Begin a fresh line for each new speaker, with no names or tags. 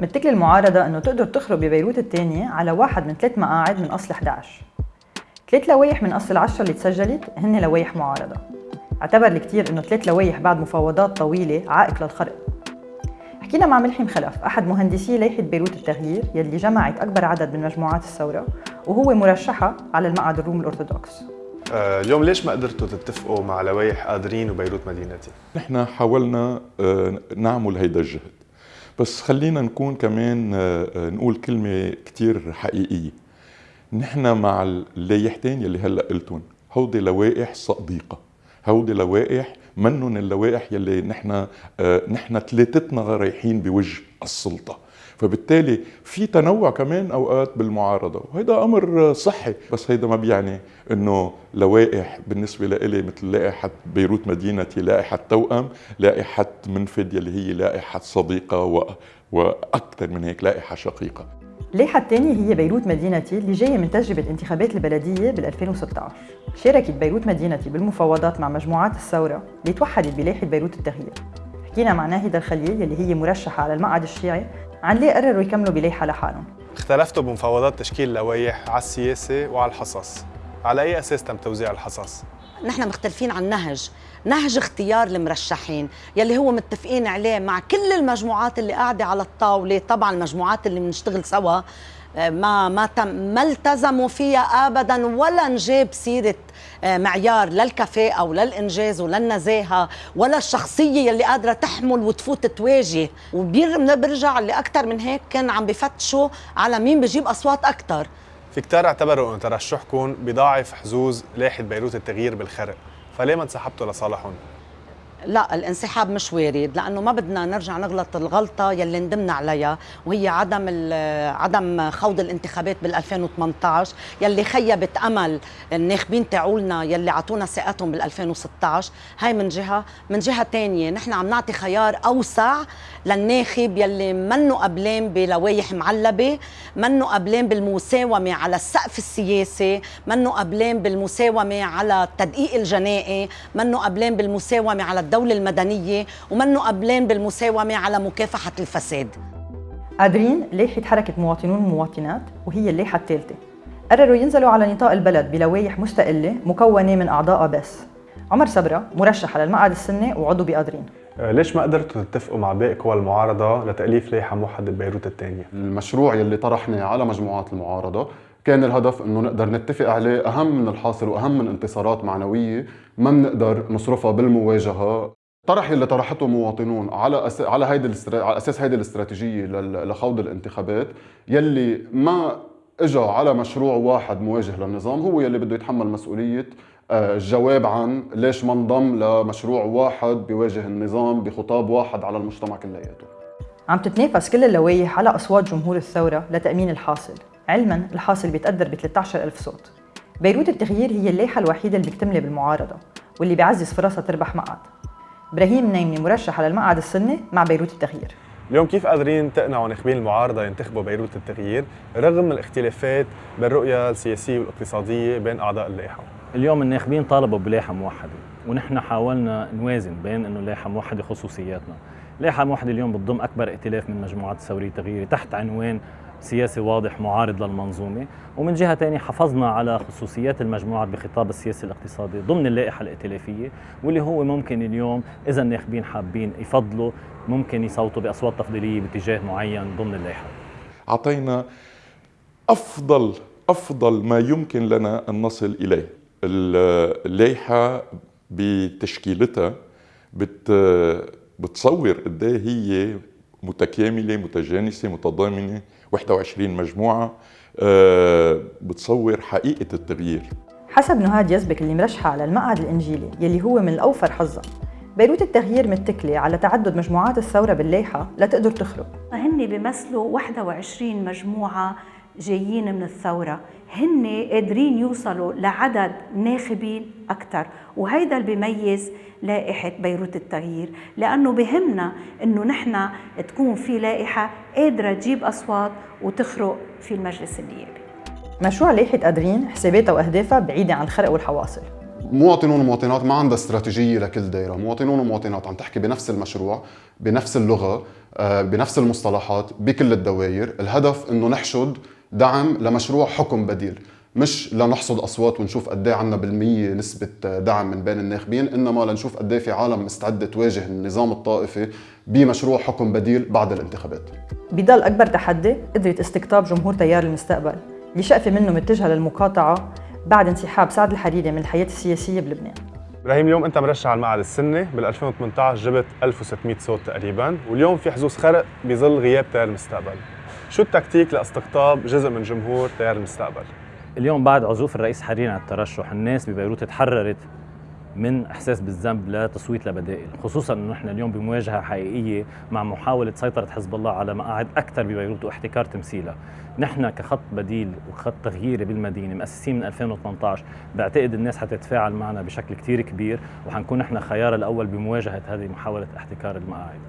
متكل المعارضة أنه تقدر تخرج ببيروت الثانية على واحد من ثلاث مقاعد من أصل 11 ثلاث لوايح من أصل العشرة اللي تسجلت هن لوايح معارضة. اعتبر الكثير أنه ثلاث لوايح بعد مفاوضات طويلة عائق للخرق. حكينا مع ملحم خلف أحد مهندسي لائحة بيروت التغيير يلي جمعت أكبر عدد من مجموعات الثورة وهو مرشحة على المقعد الروم الأرثوذكس.
آه، اليوم ليش ما قدرتوا تتفقوا مع لوائح قادرين وبيروت مدينتي؟
نحن حاولنا آه، نعمل هيدا الجهد. بس خلينا نكون كمان آه، نقول كلمة كتير حقيقية. نحن مع اللايحتين يلي هلأ قلتون هودي لوائح صديقة. هودي لوائح منن اللوائح يلي نحن نحن ثلاثتنا رايحين بوجه السلطة. فبالتالي في تنوع كمان أوقات بالمعارضة. وهذا أمر صحي بس هيدا ما بيعني إنه لوائح بالنسبة لإلي مثل لائحة بيروت مدينتي لائحة توأم لائحة منفذ يلي هي لائحة صديقة و... وأكثر من هيك لائحة شقيقة.
اللائحة الثانية هي بيروت مدينتي اللي جاية من تجربة انتخابات البلدية بال 2016 شاركت بيروت مدينتي بالمفاوضات مع مجموعات الثورة اللي توحدت بلائحة بيروت التغيير. حكينا مع ناهدة الخليل اللي هي مرشحة على المقعد الشيعي عن ليه قرروا يكملوا بلائحة لحالهم؟
اختلفتوا بمفاوضات تشكيل لوائح على السياسة وعلى الحصص. على أي أساس تم توزيع الحصص؟
نحن مختلفين عن نهج. نهج اختيار المرشحين يلي هو متفقين عليه مع كل المجموعات اللي قاعدة على الطاولة. طبعا المجموعات اللي بنشتغل سوا ما ما تم ما التزموا فيها ابدا ولا نجيب سيرة آه، معيار للكفاءة أو للإنجاز وللنزاهة ولا الشخصية اللي قادرة تحمل وتفوت تواجه وبرجع اللي أكثر من هيك كان عم بفتشوا على مين بجيب أصوات أكثر
في كتار اعتبروا أن ترشحكم بضاعف حظوظ لائحة بيروت التغيير بالخرق فليه ما انسحبتوا لصالحهم؟
لا الانسحاب مش وارد لأنه ما بدنا نرجع نغلط الغلطة يلي ندمنا عليها وهي عدم عدم خوض الانتخابات بال 2018 يلي خيبت أمل الناخبين تاعولنا يلي اعطونا ثقتهم بال 2016 هاي من جهة. من جهة ثانية نحن عم نعطي خيار أوسع للناخب يلي منه قبلان بلوايح معلبة منه قبلان بالمساومة على السقف السياسي منه قبلان بالمساومة على التدقيق الجنائي منه قبلان بالمساومة على الدولة المدنية ومنه قبلين بالمساومة على مكافحة الفساد.
قادرين لائحة حركة مواطنون ومواطنات وهي اللائحة الثالثة. قرروا ينزلوا على نطاق البلد بلوائح مستقلة مكونة من أعضاء بس عمر صبرا مرشح على المقعد السني وعضو بقادرين
آه، ليش ما قدرتوا تتفقوا مع باقي قوى المعارضة لتأليف لائحة موحدة بيروت الثانية؟
المشروع يلي طرحناه على مجموعات المعارضة كان الهدف إنه نقدر نتفق عليه أهم من الحاصل وأهم من انتصارات معنوية ما بنقدر نصرفها بالمواجهة. طرح اللي طرحته مواطنون على أس... على هيدي الاسترا... على أساس هيدي الاستراتيجية لخوض الانتخابات يلي ما اجى على مشروع واحد مواجه للنظام هو يلي بده يتحمل مسؤولية آه، الجواب عن ليش ما انضم لمشروع واحد بيواجه النظام بخطاب واحد على المجتمع كلياته.
عم تتنافس كل اللوائح على أصوات جمهور الثورة لتأمين الحاصل. علما الحاصل بيتقدر ب 13000 صوت. بيروت التغيير هي اللائحة الوحيدة اللي بتكتمل بالمعارضة واللي بيعزز فرصها تربح مقعد. إبراهيم نايمني مرشح على المقعد السني مع بيروت التغيير.
اليوم كيف قادرين تقنعوا ناخبين المعارضة ينتخبوا بيروت التغيير رغم الاختلافات بالرؤية السياسية والاقتصادية بين أعضاء اللائحة؟
اليوم الناخبين طالبوا بلائحة موحدة ونحن حاولنا نوازن بين إنه لائحة موحدة خصوصياتنا. لائحة موحدة اليوم بتضم أكبر ائتلاف من مجموعات الثورية التغييري تحت عنوان سياسي واضح معارض للمنظومة. ومن جهة ثانية حافظنا على خصوصيات المجموعات بخطاب السياسي الاقتصادي ضمن اللائحة الائتلافية واللي هو ممكن اليوم إذا الناخبين حابين يفضلوا ممكن يصوتوا بأصوات تفضيلية باتجاه معين ضمن اللائحة.
أعطينا أفضل أفضل ما يمكن لنا أن نصل إليه. اللائحة بتشكيلتها بت بتصور قد إيه هي متكاملة متجانسة متضامنة. 21 مجموعة آه، بتصور حقيقة التغيير.
حسب نهاد يزبك اللي مرشحة على المقعد الإنجيلي يلي هو من الأوفر حظا. بيروت التغيير متكلة على تعدد مجموعات الثورة باللايحة لتقدر تخرج
هن بيمثلوا 21 مجموعة جايين من الثورة. هن قادرين يوصلوا لعدد ناخبين أكثر وهيدا اللي بيميز لائحة بيروت التغيير لأنه بهمنا أنه نحن تكون في لائحة قادرة تجيب أصوات وتخرق في المجلس النيابي.
مشروع لائحة قادرين حساباتها وأهدافها بعيدة عن الخرق والحواصل.
مواطنون ومواطنات ما عندها استراتيجية لكل دائره، مواطنون ومواطنات عم تحكي بنفس المشروع، بنفس اللغة، آه، بنفس المصطلحات بكل الدوائر، الهدف إنه نحشد دعم لمشروع حكم بديل، مش لنحصد أصوات ونشوف قد إيه عندنا بالمية نسبة دعم من بين الناخبين، إنما لنشوف قد إيه في عالم مستعدة تواجه النظام الطائفي بمشروع حكم بديل بعد الانتخابات.
بضل أكبر تحدي قدرة استقطاب جمهور تيار المستقبل اللي شقفة منه متجهة للمقاطعة بعد انسحاب سعد الحريري من الحياة السياسية بلبنان.
إبراهيم اليوم أنت مرشح على المعهد السني بال 2018 جبت 1600 صوت تقريبا واليوم في حظوظ خرق بظل غياب تيار المستقبل. شو التكتيك لاستقطاب جزء من جمهور تيار المستقبل؟
اليوم بعد عزوف الرئيس حريري عن الترشح الناس ببيروت تحررت من إحساس بالذنب لتصويت لبدائل خصوصا إنه نحن اليوم بمواجهة حقيقية مع محاولة سيطرة حزب الله على مقاعد أكثر ببيروت واحتكار تمثيلها. نحن كخط بديل وخط تغييري بالمدينة مؤسسين من 2018 بعتقد الناس حتتفاعل معنا بشكل كثير كبير وحنكون نحن خيار الأول بمواجهة هذه محاولة احتكار المقاعد.